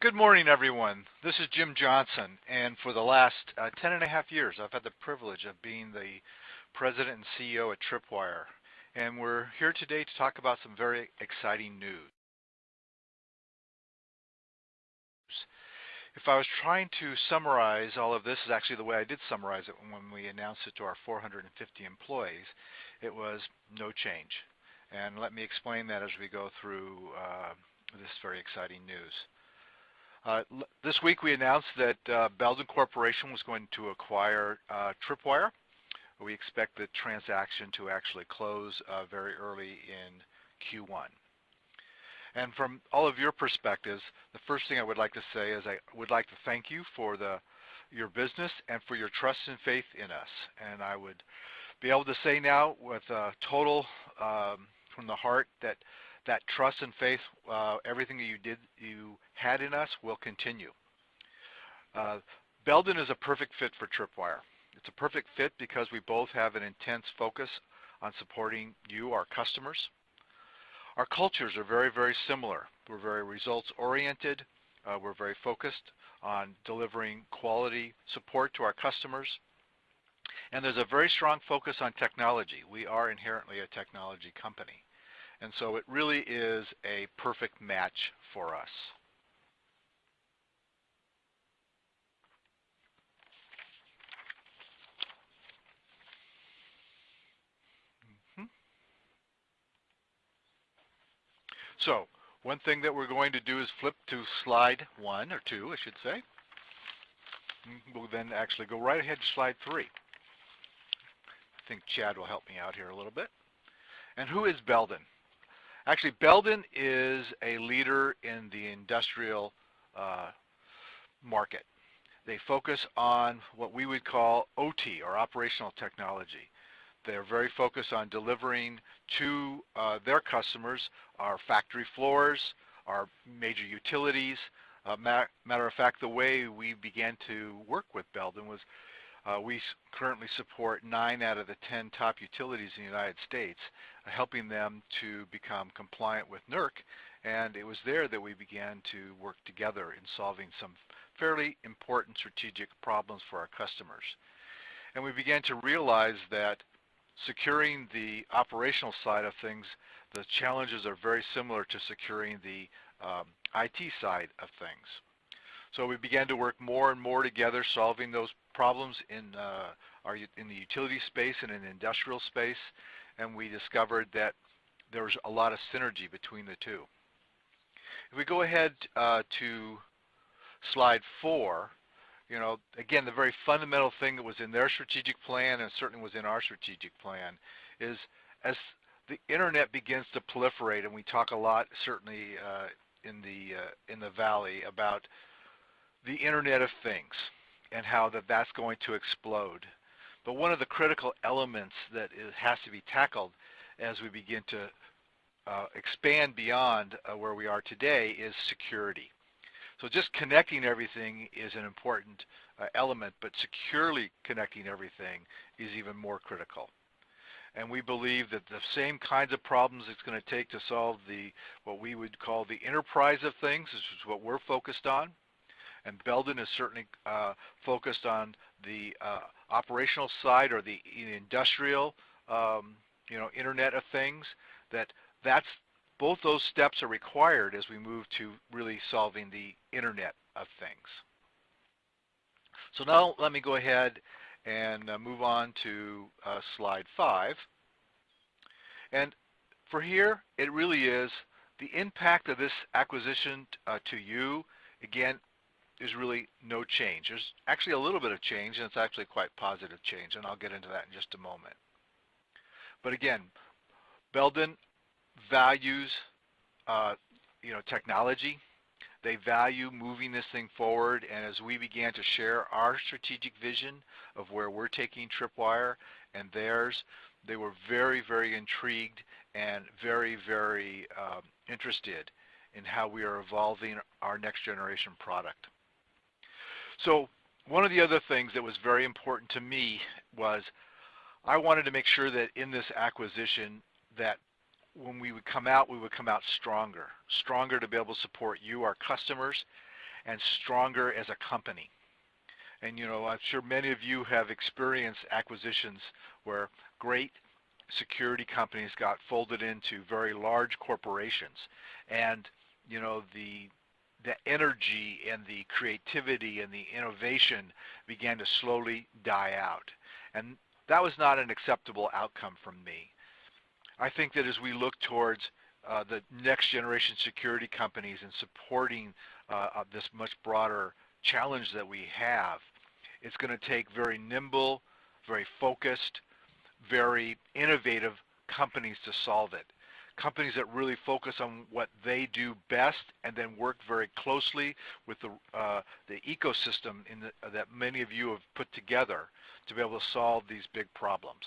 Good morning, everyone. This is Jim Johnson, and for the last uh, 10 and a half years, I've had the privilege of being the president and CEO at Tripwire. And we're here today to talk about some very exciting news. If I was trying to summarize all of this, is actually the way I did summarize it when we announced it to our 450 employees, it was no change. And let me explain that as we go through uh, this very exciting news. Uh, this week we announced that uh, Belden Corporation was going to acquire uh, Tripwire. We expect the transaction to actually close uh, very early in Q1. And from all of your perspectives, the first thing I would like to say is I would like to thank you for the your business and for your trust and faith in us. And I would be able to say now with a total um, from the heart that that trust and faith, uh, everything that you did, you had in us will continue. Uh, Belden is a perfect fit for Tripwire. It's a perfect fit because we both have an intense focus on supporting you, our customers. Our cultures are very, very similar. We're very results oriented. Uh, we're very focused on delivering quality support to our customers. And there's a very strong focus on technology. We are inherently a technology company. And so it really is a perfect match for us. Mm-hmm. So one thing that we're going to do is flip to slide one or two, I should say. Mm-hmm. We'll then actually go right ahead to slide three. I think Chad will help me out here a little bit. And who is Belden? Actually, Belden is a leader in the industrial uh, market. They focus on what we would call OT, or operational technology. They're very focused on delivering to uh, their customers our factory floors, our major utilities. Uh, matter of fact, the way we began to work with Belden was uh, we currently support nine out of the 10 top utilities in the United States, uh, helping them to become compliant with NERC. And it was there that we began to work together in solving some fairly important strategic problems for our customers. And we began to realize that securing the operational side of things, the challenges are very similar to securing the um, IT side of things. So we began to work more and more together, solving those problems in uh, our in the utility space and in the industrial space, and we discovered that there was a lot of synergy between the two. If we go ahead uh, to slide four, you know, again, the very fundamental thing that was in their strategic plan and certainly was in our strategic plan is as the internet begins to proliferate, and we talk a lot certainly uh, in the uh, in the valley about the Internet of Things and how that that's going to explode. But one of the critical elements that is, has to be tackled as we begin to uh, expand beyond uh, where we are today is security. So just connecting everything is an important uh, element, but securely connecting everything is even more critical. And we believe that the same kinds of problems it's going to take to solve the what we would call the enterprise of things, which is what we're focused on, and Belden is certainly uh, focused on the uh, operational side or the industrial, um, you know, Internet of Things. That that's both those steps are required as we move to really solving the Internet of Things. So now let me go ahead and uh, move on to uh, slide five. And for here, it really is the impact of this acquisition uh, to you. Again, there's really no change. There's actually a little bit of change, and it's actually quite positive change, and I'll get into that in just a moment. But again, Belden values uh, you know, technology. They value moving this thing forward, and as we began to share our strategic vision of where we're taking Tripwire and theirs, they were very, very intrigued and very, very um, interested in how we are evolving our next generation product. So one of the other things that was very important to me was I wanted to make sure that in this acquisition that when we would come out, we would come out stronger, stronger to be able to support you, our customers, and stronger as a company. And you know, I'm sure many of you have experienced acquisitions where great security companies got folded into very large corporations. And you know, the the energy and the creativity and the innovation began to slowly die out. And that was not an acceptable outcome from me. I think that as we look towards uh, the next generation security companies and supporting uh, this much broader challenge that we have, it's going to take very nimble, very focused, very innovative companies to solve it. Companies that really focus on what they do best and then work very closely with the, uh, the ecosystem the, that many of you have put together to be able to solve these big problems.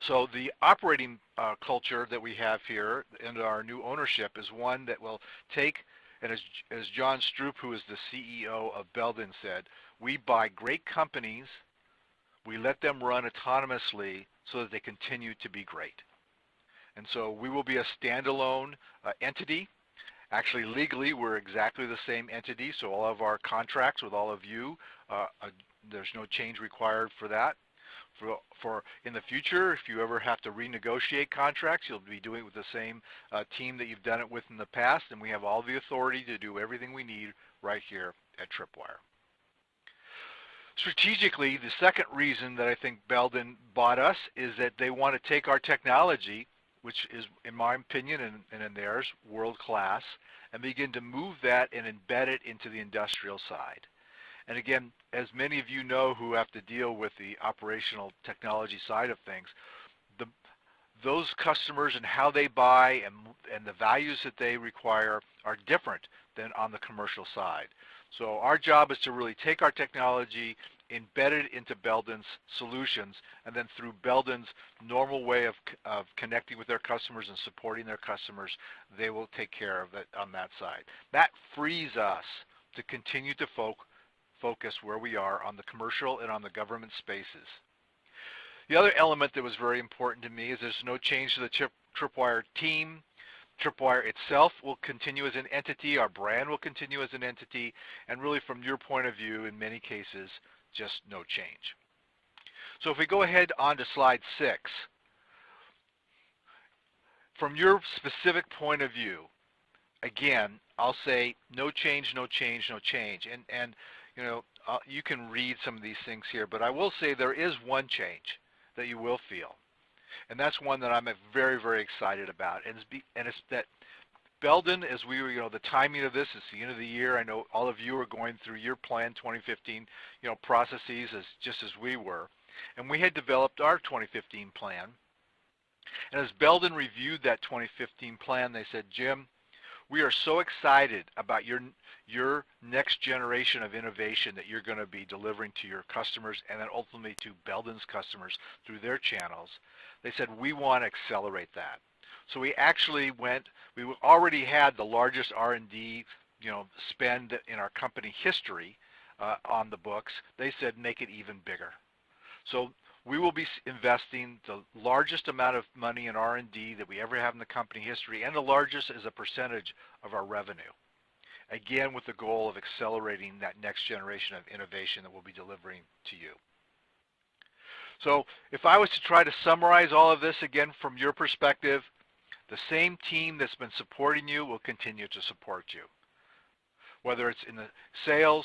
So the operating uh, culture that we have here and our new ownership is one that will take, and as, as John Stroup, who is the CEO of Belden said, we buy great companies, we let them run autonomously so that they continue to be great. And so we will be a standalone uh, entity. Actually, legally, we're exactly the same entity, so all of our contracts with all of you, uh, uh, there's no change required for that for, for in the future, if you ever have to renegotiate contracts, you'll be doing it with the same uh, team that you've done it with in the past, and we have all the authority to do everything we need right here at Tripwire. Strategically, the second reason that I think Belden bought us is that they want to take our technology, which is, in my opinion and, and in theirs, world-class, and begin to move that and embed it into the industrial side. And again, as many of you know who have to deal with the operational technology side of things, the, those customers and how they buy and, and the values that they require are different than on the commercial side. So our job is to really take our technology, embed it into Belden's solutions, and then through Belden's normal way of, of connecting with their customers and supporting their customers, they will take care of it on that side. That frees us to continue to focus focus where we are on the commercial and on the government spaces. The other element that was very important to me is there's no change to the Trip, Tripwire team. Tripwire itself will continue as an entity, our brand will continue as an entity, and really from your point of view, in many cases, just no change. So if we go ahead on to slide six, from your specific point of view, again, I'll say no change, no change, no change. And, and you know, uh, you can read some of these things here, but I will say there is one change that you will feel. And that's one that I'm very, very excited about. And it's, be, and it's that Belden, as we were, you know, the timing of this is the end of the year. I know all of you are going through your plan 2015, you know, processes as just as we were. And we had developed our 2015 plan. And as Belden reviewed that 2015 plan, they said, Jim, we are so excited about your your next generation of innovation that you're going to be delivering to your customers and then ultimately to Belden's customers through their channels. They said, we want to accelerate that. So we actually went, we already had the largest R&D you know, spend in our company history uh, on the books. They said, make it even bigger. So we will be investing the largest amount of money in R&D that we ever have in the company history and the largest as a percentage of our revenue again with the goal of accelerating that next generation of innovation that we'll be delivering to you. So if I was to try to summarize all of this again from your perspective, the same team that's been supporting you will continue to support you. Whether it's in the sales,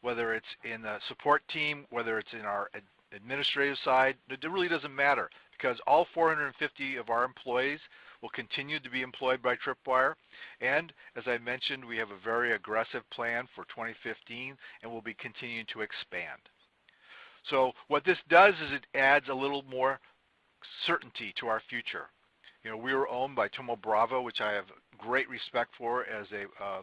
whether it's in the support team, whether it's in our administrative side, it really doesn't matter because all 450 of our employees will continue to be employed by Tripwire. And as I mentioned, we have a very aggressive plan for 2015 and we'll be continuing to expand. So what this does is it adds a little more certainty to our future. You know, we were owned by Thoma Bravo, which I have great respect for as a uh,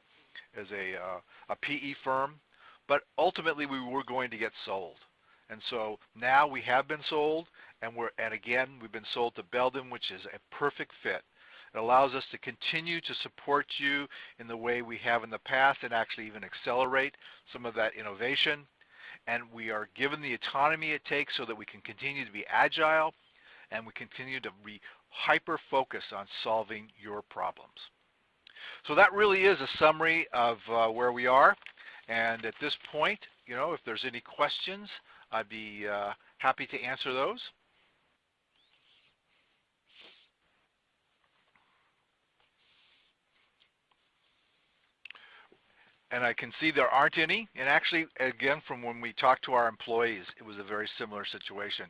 as a, uh, a PE firm, but ultimately we were going to get sold. And so now we have been sold, and we're and again we've been sold to Belden, which is a perfect fit. It allows us to continue to support you in the way we have in the past and actually even accelerate some of that innovation. And we are given the autonomy it takes so that we can continue to be agile and we continue to be hyper-focused on solving your problems. So that really is a summary of uh, where we are. And at this point, you know, if there's any questions, I'd be uh, happy to answer those. and I can see there aren't any. And actually, again, from when we talked to our employees, it was a very similar situation.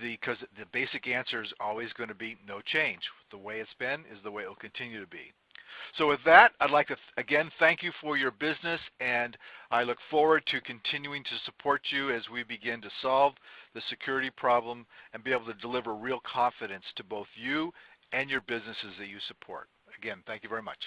Because the, the basic answer is always going to be no change. The way it's been is the way it will continue to be. So with that, I'd like to, again, thank you for your business, and I look forward to continuing to support you as we begin to solve the security problem and be able to deliver real confidence to both you and your businesses that you support. Again, thank you very much.